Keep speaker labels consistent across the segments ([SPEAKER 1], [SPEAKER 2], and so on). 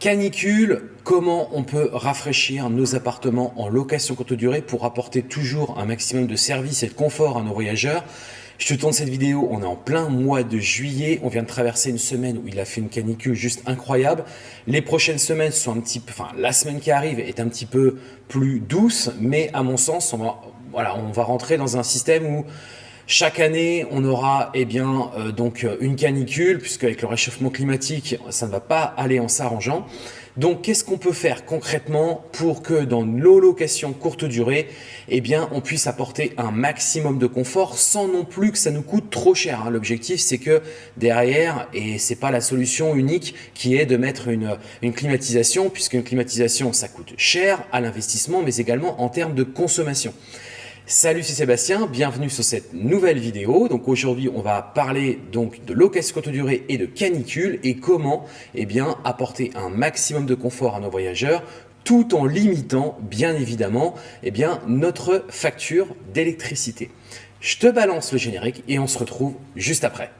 [SPEAKER 1] Canicule, comment on peut rafraîchir nos appartements en location courte durée pour apporter toujours un maximum de service et de confort à nos voyageurs? Je te tourne cette vidéo, on est en plein mois de juillet, on vient de traverser une semaine où il a fait une canicule juste incroyable. Les prochaines semaines sont un petit peu, enfin la semaine qui arrive est un petit peu plus douce, mais à mon sens, voilà, on va rentrer dans un système où chaque année, on aura eh bien, euh, donc une canicule, puisque avec le réchauffement climatique, ça ne va pas aller en s'arrangeant. Donc, qu'est-ce qu'on peut faire concrètement pour que dans nos locations courte durée, eh bien, on puisse apporter un maximum de confort sans non plus que ça nous coûte trop cher. Hein. L'objectif, c'est que derrière, et c'est pas la solution unique qui est de mettre une, une climatisation, puisqu'une climatisation, ça coûte cher à l'investissement, mais également en termes de consommation. Salut, c'est Sébastien, bienvenue sur cette nouvelle vidéo. Donc aujourd'hui, on va parler donc de location courte durée et de canicule et comment eh bien, apporter un maximum de confort à nos voyageurs tout en limitant bien évidemment eh bien, notre facture d'électricité. Je te balance le générique et on se retrouve juste après.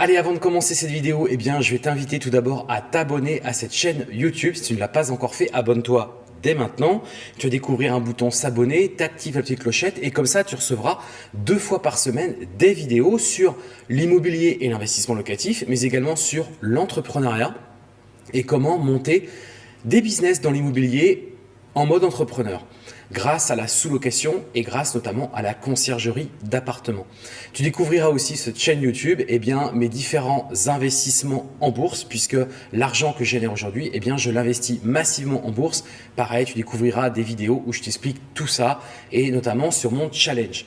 [SPEAKER 1] Allez, avant de commencer cette vidéo, eh bien, je vais t'inviter tout d'abord à t'abonner à cette chaîne YouTube. Si tu ne l'as pas encore fait, abonne-toi dès maintenant. Tu vas découvrir un bouton s'abonner, t'actives la petite clochette et comme ça, tu recevras deux fois par semaine des vidéos sur l'immobilier et l'investissement locatif, mais également sur l'entrepreneuriat et comment monter des business dans l'immobilier en mode entrepreneur grâce à la sous-location et grâce notamment à la conciergerie d'appartements. Tu découvriras aussi cette chaîne YouTube eh bien, mes différents investissements en bourse puisque l'argent que je génère aujourd'hui, eh bien, je l'investis massivement en bourse. Pareil, tu découvriras des vidéos où je t'explique tout ça et notamment sur mon challenge.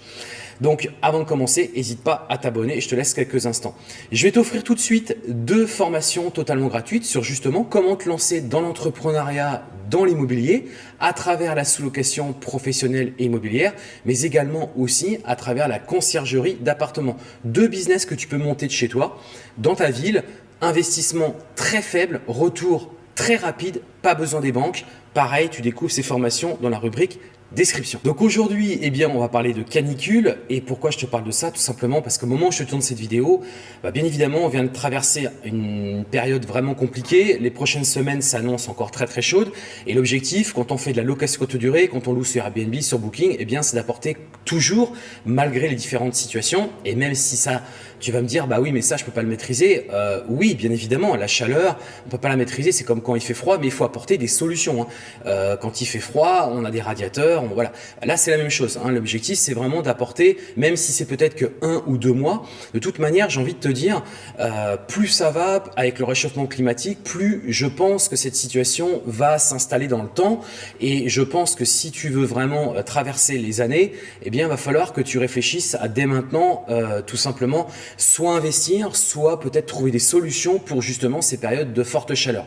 [SPEAKER 1] Donc, avant de commencer, n'hésite pas à t'abonner et je te laisse quelques instants. Je vais t'offrir tout de suite deux formations totalement gratuites sur justement comment te lancer dans l'entrepreneuriat dans l'immobilier à travers la sous-location professionnelle et immobilière, mais également aussi à travers la conciergerie d'appartements. Deux business que tu peux monter de chez toi, dans ta ville, investissement très faible, retour très rapide, pas besoin des banques. Pareil, tu découvres ces formations dans la rubrique description. Donc aujourd'hui, eh bien, on va parler de canicule. Et pourquoi je te parle de ça Tout simplement parce qu'au moment où je te tourne cette vidéo, bah, bien évidemment, on vient de traverser une période vraiment compliquée. Les prochaines semaines s'annoncent encore très très chaudes. Et l'objectif, quand on fait de la location courte durée, quand on loue sur Airbnb, sur Booking, eh bien, c'est d'apporter toujours, malgré les différentes situations, et même si ça tu vas me dire, bah oui, mais ça, je peux pas le maîtriser. Euh, oui, bien évidemment, la chaleur, on peut pas la maîtriser. C'est comme quand il fait froid, mais il faut apporter des solutions. Hein. Euh, quand il fait froid, on a des radiateurs. voilà. Là, c'est la même chose. Hein. L'objectif, c'est vraiment d'apporter, même si c'est peut-être que un ou deux mois. De toute manière, j'ai envie de te dire, euh, plus ça va avec le réchauffement climatique, plus je pense que cette situation va s'installer dans le temps. Et je pense que si tu veux vraiment traverser les années, eh bien, il va falloir que tu réfléchisses à dès maintenant, tout simplement soit investir, soit peut-être trouver des solutions pour justement ces périodes de forte chaleur.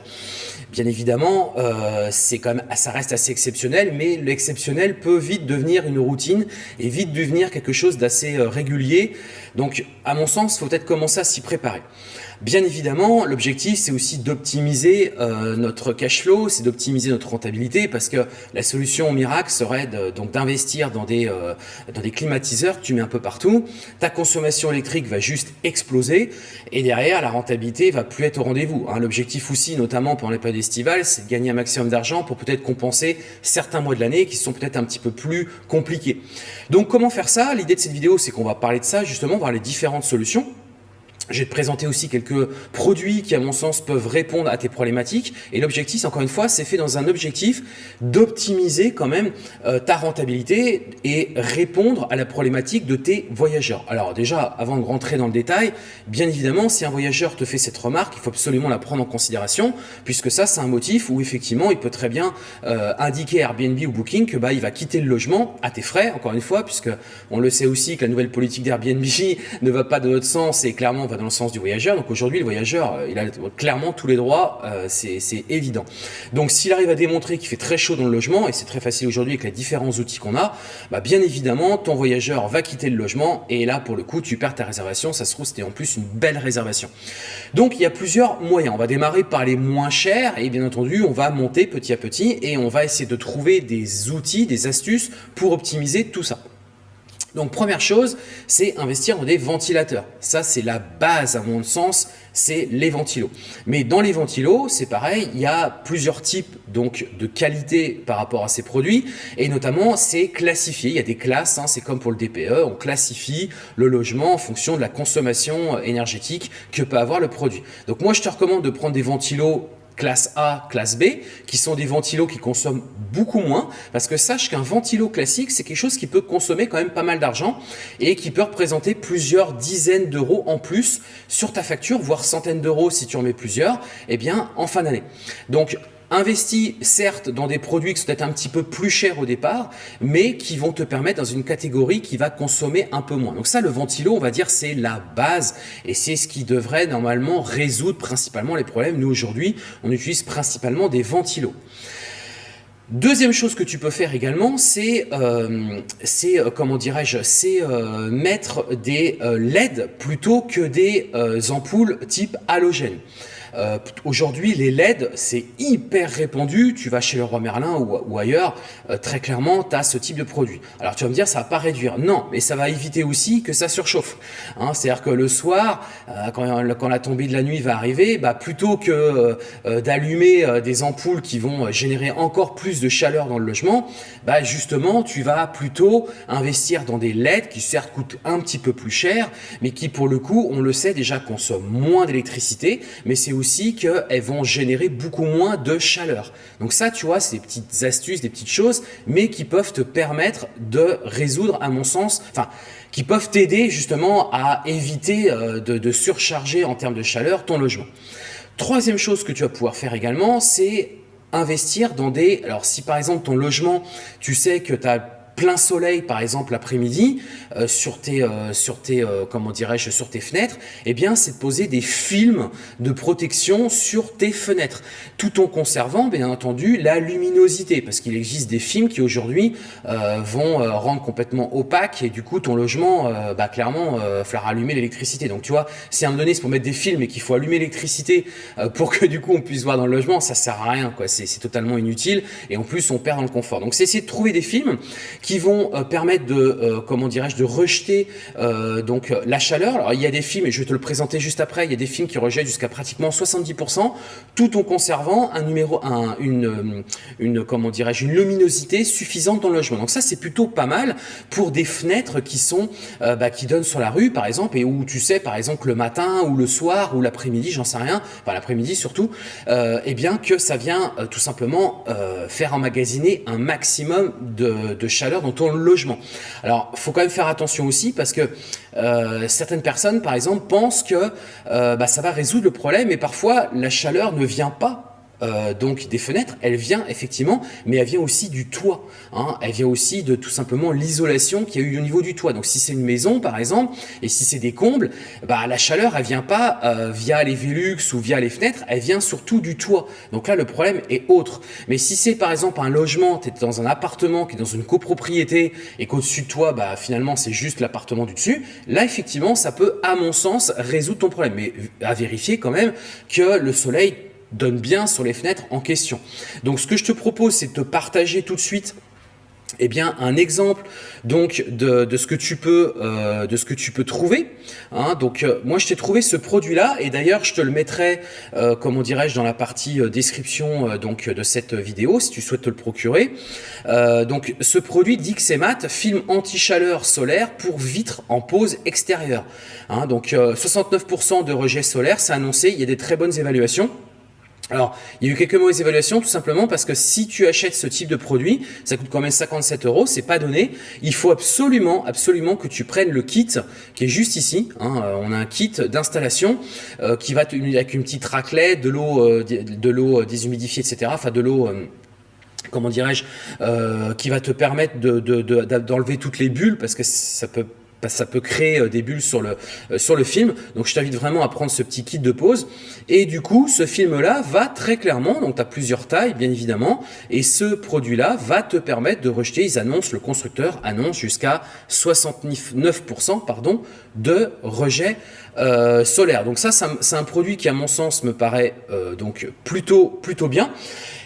[SPEAKER 1] Bien évidemment, euh, c'est quand même, ça reste assez exceptionnel, mais l'exceptionnel peut vite devenir une routine et vite devenir quelque chose d'assez euh, régulier. Donc, à mon sens, faut peut-être commencer à s'y préparer. Bien évidemment, l'objectif, c'est aussi d'optimiser euh, notre cash flow, c'est d'optimiser notre rentabilité parce que la solution miracle serait donc d'investir dans, des dans des climatiseurs tu mets un peu partout. Ta consommation électrique va juste exploser et derrière, la rentabilité va plus être au rendez-vous. Hein. L'objectif aussi, notamment pendant les périodes c'est de gagner un maximum d'argent pour peut-être compenser certains mois de l'année qui sont peut-être un petit peu plus compliqués. Donc, comment faire ça? L'idée de cette vidéo, c'est qu'on va parler de ça, justement, voir les différentes solutions. Je vais te présenter aussi quelques produits qui, à mon sens, peuvent répondre à tes problématiques. Et l'objectif, encore une fois, c'est fait dans un objectif d'optimiser quand même euh, ta rentabilité et répondre à la problématique de tes voyageurs. Alors déjà, avant de rentrer dans le détail, bien évidemment, si un voyageur te fait cette remarque, il faut absolument la prendre en considération, puisque ça, c'est un motif où effectivement, il peut très bien euh, indiquer à Airbnb ou Booking que bah, il va quitter le logement à tes frais, encore une fois, puisque on le sait aussi que la nouvelle politique d'Airbnb ne va pas de notre sens et clairement dans le sens du voyageur. Donc aujourd'hui, le voyageur, il a clairement tous les droits, c'est évident. Donc s'il arrive à démontrer qu'il fait très chaud dans le logement, et c'est très facile aujourd'hui avec les différents outils qu'on a, bah, bien évidemment, ton voyageur va quitter le logement, et là, pour le coup, tu perds ta réservation. Ça se trouve, c'était en plus une belle réservation. Donc il y a plusieurs moyens. On va démarrer par les moins chers, et bien entendu, on va monter petit à petit, et on va essayer de trouver des outils, des astuces pour optimiser tout ça. Donc première chose, c'est investir dans des ventilateurs. Ça, c'est la base à mon sens, c'est les ventilos. Mais dans les ventilos, c'est pareil, il y a plusieurs types donc de qualité par rapport à ces produits et notamment c'est classifié. Il y a des classes, hein, c'est comme pour le DPE, on classifie le logement en fonction de la consommation énergétique que peut avoir le produit. Donc moi, je te recommande de prendre des ventilos classe A, classe B, qui sont des ventilos qui consomment beaucoup moins, parce que sache qu'un ventilo classique, c'est quelque chose qui peut consommer quand même pas mal d'argent et qui peut représenter plusieurs dizaines d'euros en plus sur ta facture, voire centaines d'euros si tu en mets plusieurs, eh bien en fin d'année. Donc Investis certes dans des produits qui sont peut-être un petit peu plus chers au départ, mais qui vont te permettre dans une catégorie qui va consommer un peu moins. Donc ça, le ventilo, on va dire, c'est la base et c'est ce qui devrait normalement résoudre principalement les problèmes. Nous, aujourd'hui, on utilise principalement des ventilos. Deuxième chose que tu peux faire également, c'est, euh, euh, euh, mettre des LED plutôt que des ampoules type halogène. Euh, aujourd'hui, les LED, c'est hyper répandu. Tu vas chez le roi Merlin ou, ailleurs, euh, très clairement, tu as ce type de produit. Alors tu vas me dire, ça va pas réduire. Non, mais ça va éviter aussi que ça surchauffe. Hein, C'est-à-dire que le soir, euh, quand, la tombée de la nuit va arriver, bah, plutôt que d'allumer des ampoules qui vont générer encore plus de chaleur dans le logement, bah, justement, tu vas plutôt investir dans des LED qui certes coûtent un petit peu plus cher, mais qui pour le coup, on le sait déjà, consomment moins d'électricité, mais c'est aussi qu'elles vont générer beaucoup moins de chaleur. Donc ça, tu vois, c'est des petites astuces, des petites choses, mais qui peuvent te permettre de résoudre, à mon sens, enfin, qui peuvent t'aider justement à éviter euh, de, de surcharger en termes de chaleur ton logement. Troisième chose que tu vas pouvoir faire également, c'est investir dans des... Alors si par exemple ton logement, tu sais que tu as plein soleil par exemple l'après-midi euh, sur tes euh, sur tes euh, comment dirais-je sur tes fenêtres eh bien c'est de poser des films de protection sur tes fenêtres tout en conservant bien entendu la luminosité parce qu'il existe des films qui aujourd'hui vont rendre complètement opaque et du coup ton logement bah clairement falloir allumer l'électricité. Donc tu vois si à un moment donné c'est pour mettre des films et qu'il faut allumer l'électricité pour que du coup on puisse voir dans le logement ça sert à rien quoi. C'est totalement inutile et en plus on perd dans le confort. Donc c'est essayer de trouver des films qui vont euh, permettre de, euh, comment dirais-je, de rejeter euh, donc la chaleur. Alors il y a des films, et je vais te le présenter juste après, il y a des films qui rejettent jusqu'à pratiquement 70%, tout en conservant un numéro, un, une, une, comment dirais-je, une luminosité suffisante dans le logement. Donc ça c'est plutôt pas mal pour des fenêtres qui sont, bah, qui donnent sur la rue par exemple, et où tu sais par exemple le matin ou le soir ou l'après-midi, j'en sais rien, enfin l'après-midi surtout, euh, eh bien que ça vient tout simplement faire emmagasiner un maximum de, de chaleur dans ton logement. Alors, faut quand même faire attention aussi parce que euh, certaines personnes, par exemple, pensent que euh, bah, ça va résoudre le problème et parfois la chaleur ne vient pas euh, donc des fenêtres, elle vient effectivement, mais elle vient aussi du toit. Hein. Elle vient aussi de tout simplement l'isolation qu'il y a eu au niveau du toit. Donc si c'est une maison par exemple, et si c'est des combles, bah, la chaleur elle vient pas euh, via les Velux ou via les fenêtres, elle vient surtout du toit. Donc là le problème est autre. Mais si c'est par exemple un logement, tu es dans un appartement qui est dans une copropriété et qu'au-dessus de toi, bah, finalement c'est juste l'appartement du dessus, là effectivement ça peut à mon sens résoudre ton problème. Mais à vérifier quand même que le soleil donne bien sur les fenêtres en question. Donc ce que je te propose, c'est de te partager tout de suite eh bien, un exemple donc de, de, ce que tu peux euh, de ce que tu peux trouver. Hein. Donc, euh, moi, je t'ai trouvé ce produit-là, et d'ailleurs, je te le mettrai, euh, comment dirais-je, dans la partie description donc de cette vidéo, si tu souhaites te le procurer. donc, ce produit Dixemat, film anti-chaleur solaire pour vitres en pose extérieure. Hein. Donc, 69% de rejet solaire, c'est annoncé. Il y a des très bonnes évaluations. Alors, il y a eu quelques mauvaises évaluations tout simplement parce que si tu achètes ce type de produit, ça coûte quand même 57 euros, c'est pas donné. Il faut absolument, absolument que tu prennes le kit qui est juste ici. Hein. Euh, on a un kit d'installation euh, qui va avec une petite raclette, de l'eau, euh, de l'eau déshumidifiée, etc. Enfin, de l'eau comment dirais-je, qui va te permettre d'enlever de, de, toutes les bulles parce que ça peut ça peut créer des bulles sur le, sur le film. Donc je t'invite vraiment à prendre ce petit kit de pause. Et du coup, ce film-là va très clairement, donc tu as plusieurs tailles bien évidemment, et ce produit-là va te permettre de rejeter, ils annoncent, le constructeur annonce jusqu'à 69% pardon, de rejet euh, solaire. Donc ça, c'est un produit qui à mon sens me paraît euh, donc plutôt, plutôt bien.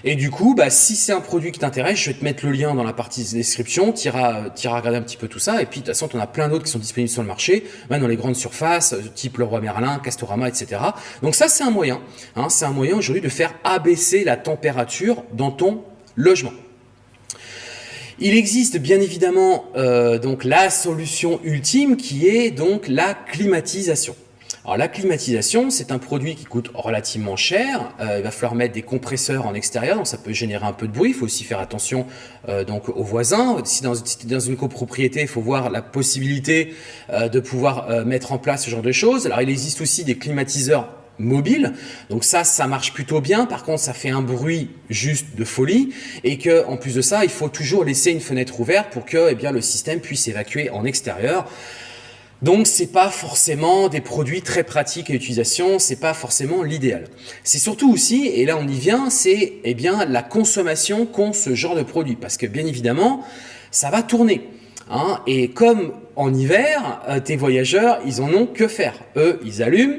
[SPEAKER 1] Et du coup, bah, si c'est un produit qui t'intéresse, je vais te mettre le lien dans la partie description, tu iras, regarder un petit peu tout ça, et puis de toute façon, tu en as plein d'autres qui sont disponibles sur le marché, même dans les grandes surfaces, euh, type Leroy Merlin, Castorama, etc. Donc ça, c'est un moyen, hein, c'est un moyen aujourd'hui de faire abaisser la température dans ton logement. Il existe bien évidemment euh, donc la solution ultime qui est donc la climatisation. Alors la climatisation, c'est un produit qui coûte relativement cher. Euh, il va falloir mettre des compresseurs en extérieur, donc ça peut générer un peu de bruit. Il faut aussi faire attention euh, donc aux voisins. Si dans, dans une copropriété, il faut voir la possibilité de pouvoir mettre en place ce genre de choses. Alors il existe aussi des climatiseurs mobiles. Donc ça, ça marche plutôt bien. Par contre, ça fait un bruit juste de folie. Et que, en plus de ça, il faut toujours laisser une fenêtre ouverte pour que eh bien, le système puisse évacuer en extérieur. Donc c'est pas forcément des produits très pratiques à utilisation, c'est pas forcément l'idéal. C'est surtout aussi, et là on y vient, c'est eh bien la consommation qu'ont ce genre de produit, parce que bien évidemment, ça va tourner. Hein, et comme en hiver, euh, tes voyageurs, ils en ont que faire. Eux, ils allument,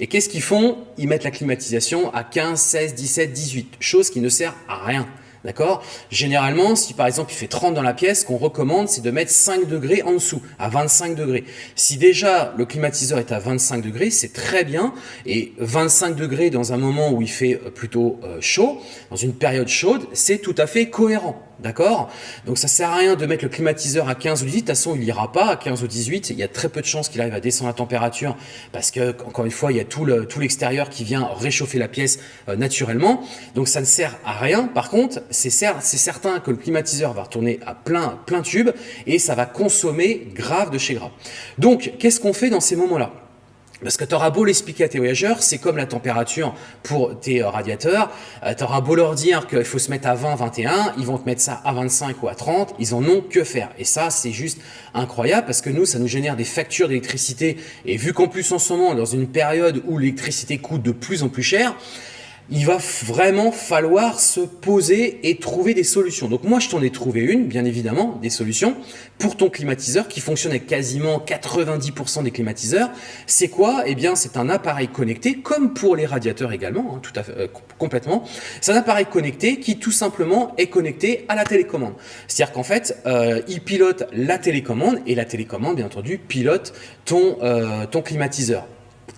[SPEAKER 1] et qu'est-ce qu'ils font? Ils mettent la climatisation à 15, 16, 17, 18, chose qui ne sert à rien. D'accord? Généralement, si par exemple il fait 30 dans la pièce, ce qu'on recommande, c'est de mettre 5 degrés en dessous, à 25 degrés. Si déjà le climatiseur est à 25 degrés, c'est très bien. Et 25 degrés dans un moment où il fait euh, plutôt euh, chaud, dans une période chaude, c'est tout à fait cohérent. D'accord? Donc ça sert à rien de mettre le climatiseur à 15 ou 18, de toute façon il n'ira pas à 15 ou 18, il y a très peu de chances qu'il arrive à descendre la température parce que encore une fois il y a tout l'extérieur qui vient réchauffer la pièce euh, naturellement, donc ça ne sert à rien. Par contre c'est certain que le climatiseur va retourner à plein, plein tube et ça va consommer grave de chez grave. Donc qu'est-ce qu'on fait dans ces moments-là? Parce que tu auras beau l'expliquer à tes voyageurs, c'est comme la température pour tes euh, radiateurs. Euh, tu beau leur dire qu'il faut se mettre à 20, 21, ils vont te mettre ça à 25 ou à 30, ils en ont que faire. Et ça, c'est juste incroyable parce que nous, ça nous génère des factures d'électricité. Et vu qu'en plus en ce moment, dans une période où l'électricité coûte de plus en plus cher, il va vraiment falloir se poser et trouver des solutions. Donc moi, je t'en ai trouvé une, bien évidemment, des solutions pour ton climatiseur qui fonctionne avec quasiment 90% des climatiseurs. C'est quoi? Eh bien, c'est un appareil connecté, comme pour les radiateurs également, hein, tout à fait, euh, complètement. C'est un appareil connecté qui tout simplement est connecté à la télécommande. C'est-à-dire qu'en fait, euh, il pilote la télécommande et la télécommande, bien entendu, pilote ton, euh, ton climatiseur.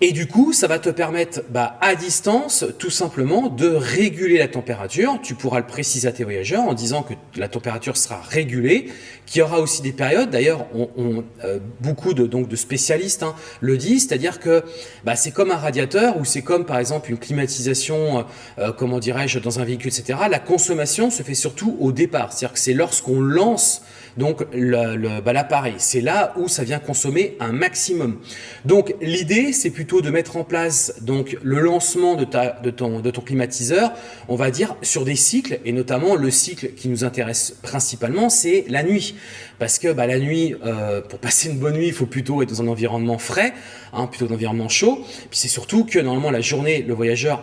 [SPEAKER 1] Et du coup, ça va te permettre bah, à distance, tout simplement, de réguler la température. Tu pourras le préciser à tes voyageurs en disant que la température sera régulée, qu'il y aura aussi des périodes. D'ailleurs, on, euh, beaucoup de, donc, de spécialistes hein, le disent, c'est-à-dire que bah, c'est comme un radiateur ou c'est comme par exemple une climatisation, euh, euh, comment dirais-je, dans un véhicule, etc. La consommation se fait surtout au départ, c'est-à-dire que c'est lorsqu'on lance donc l'appareil. C'est là où ça vient consommer un maximum. Donc l'idée, c'est plutôt de mettre en place donc le lancement de, ton, climatiseur, on va dire, sur des cycles, et notamment le cycle qui nous intéresse principalement, c'est la nuit. Parce que bah, la nuit, euh, pour passer une bonne nuit, il faut plutôt être dans un environnement frais, hein, plutôt un environnement chaud. Puis c'est surtout que normalement la journée, le voyageur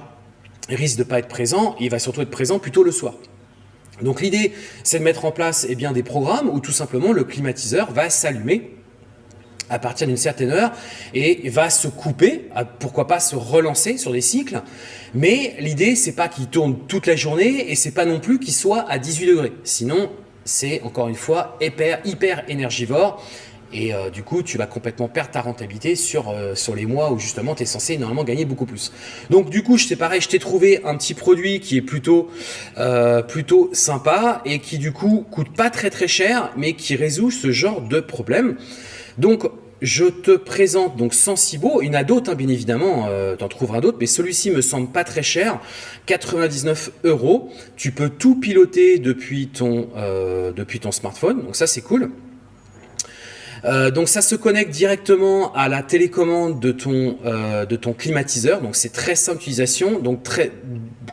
[SPEAKER 1] risque de pas être présent, il va surtout être présent plutôt le soir. Donc l'idée, c'est de mettre en place eh bien, des programmes où tout simplement le climatiseur va s'allumer à partir d'une certaine heure et va se couper, pourquoi pas se relancer sur des cycles. Mais l'idée, c'est pas qu'il tourne toute la journée et c'est pas non plus qu'il soit à 18 degrés. Sinon, c'est encore une fois hyper, hyper énergivore et euh, du coup, tu vas complètement perdre ta rentabilité sur, euh, les mois où justement tu es censé normalement gagner beaucoup plus. Donc du coup, je pareil, je t'ai trouvé un petit produit qui est plutôt, euh, plutôt sympa et qui du coup coûte pas très très cher, mais qui résout ce genre de problème. Donc je te présente donc Sensibo, il y en a d'autres bien évidemment, tu en trouveras d'autres, mais celui-ci me semble pas très cher, 99 euros. Tu peux tout piloter depuis ton, depuis ton smartphone, donc ça c'est cool. Euh, donc ça se connecte directement à la télécommande de ton, euh, de ton climatiseur. Donc c'est très simple d'utilisation, donc très,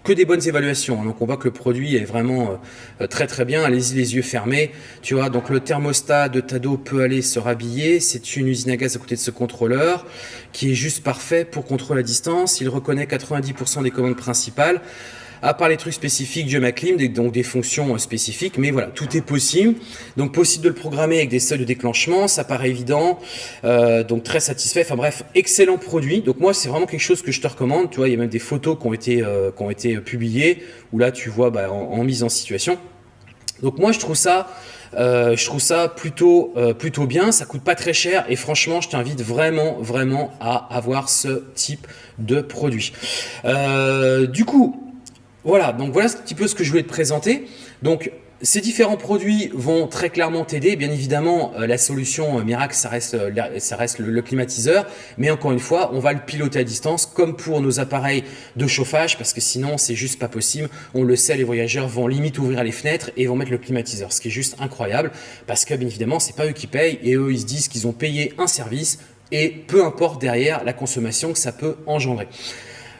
[SPEAKER 1] que des bonnes évaluations. Donc on voit que le produit est vraiment euh, très très bien. Allez-y les yeux fermés. Tu vois, donc le thermostat de Tado peut aller se rhabiller. C'est une usine à gaz à côté de ce contrôleur qui est juste parfait pour contrôler la distance. Il reconnaît 90% des commandes principales à part les trucs spécifiques du Maclim, donc des fonctions euh, spécifiques, mais voilà, tout est possible. Donc possible de le programmer avec des seuils de déclenchement, ça paraît évident, euh, donc très satisfait. Enfin bref, excellent produit. Donc moi, c'est vraiment quelque chose que je te recommande. Tu vois, il y a même des photos qui ont été, euh, publiées, où là, tu vois, bah, en, mise en situation. Donc moi, je trouve ça... plutôt bien, ça coûte pas très cher et franchement je t'invite vraiment vraiment à avoir ce type de produit. du coup, voilà, donc voilà un petit peu ce que je voulais te présenter. Donc, ces différents produits vont très clairement t'aider. Bien évidemment, euh, la solution euh, miracle, ça reste, euh, ça reste le, climatiseur. Mais encore une fois, on va le piloter à distance, comme pour nos appareils de chauffage, parce que sinon, c'est juste pas possible. On le sait, les voyageurs vont limite ouvrir les fenêtres et vont mettre le climatiseur, ce qui est juste incroyable, parce que bien évidemment, c'est pas eux qui payent et eux, ils se disent qu'ils ont payé un service et peu importe derrière la consommation que ça peut engendrer.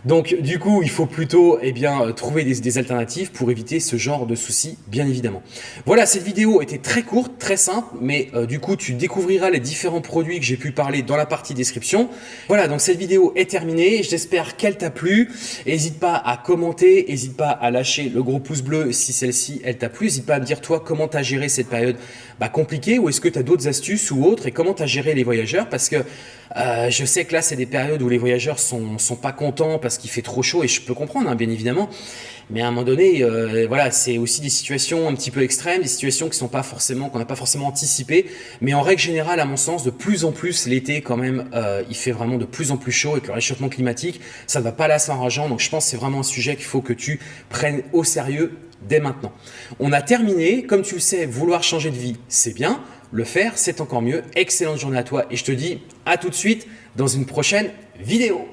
[SPEAKER 1] Donc du coup, il faut plutôt eh bien, euh, trouver des, alternatives pour éviter ce genre de soucis, bien évidemment. Voilà, cette vidéo était très courte, très simple, mais euh, du coup, tu découvriras les différents produits que j'ai pu parler dans la partie description. Voilà, donc cette vidéo est terminée. J'espère qu'elle t'a plu. N'hésite pas à commenter, n'hésite pas à lâcher le gros pouce bleu si celle-ci, elle t'a plu. N'hésite pas à me dire, toi, comment tu as géré cette période bah, compliquée ou est-ce que tu d'autres astuces ou autres et comment tu as géré les voyageurs? Parce que euh, je sais que là, c'est des périodes où les voyageurs sont, sont pas contents parce qu'il fait trop chaud et je peux comprendre, hein, bien évidemment. Mais à un moment donné, euh, voilà, c'est aussi des situations un petit peu extrêmes, des situations qui sont pas forcément, qu'on n'a pas forcément anticipées. Mais en règle générale, à mon sens, de plus en plus, l'été quand même, euh, il fait vraiment de plus en plus chaud avec le réchauffement climatique. Ça ne va pas là rageant. Donc je pense que c'est vraiment un sujet qu'il faut que tu prennes au sérieux dès maintenant. On a terminé. Comme tu le sais, vouloir changer de vie, c'est bien. Le faire, c'est encore mieux. Excellente journée à toi et je te dis a tout de suite dans une prochaine vidéo.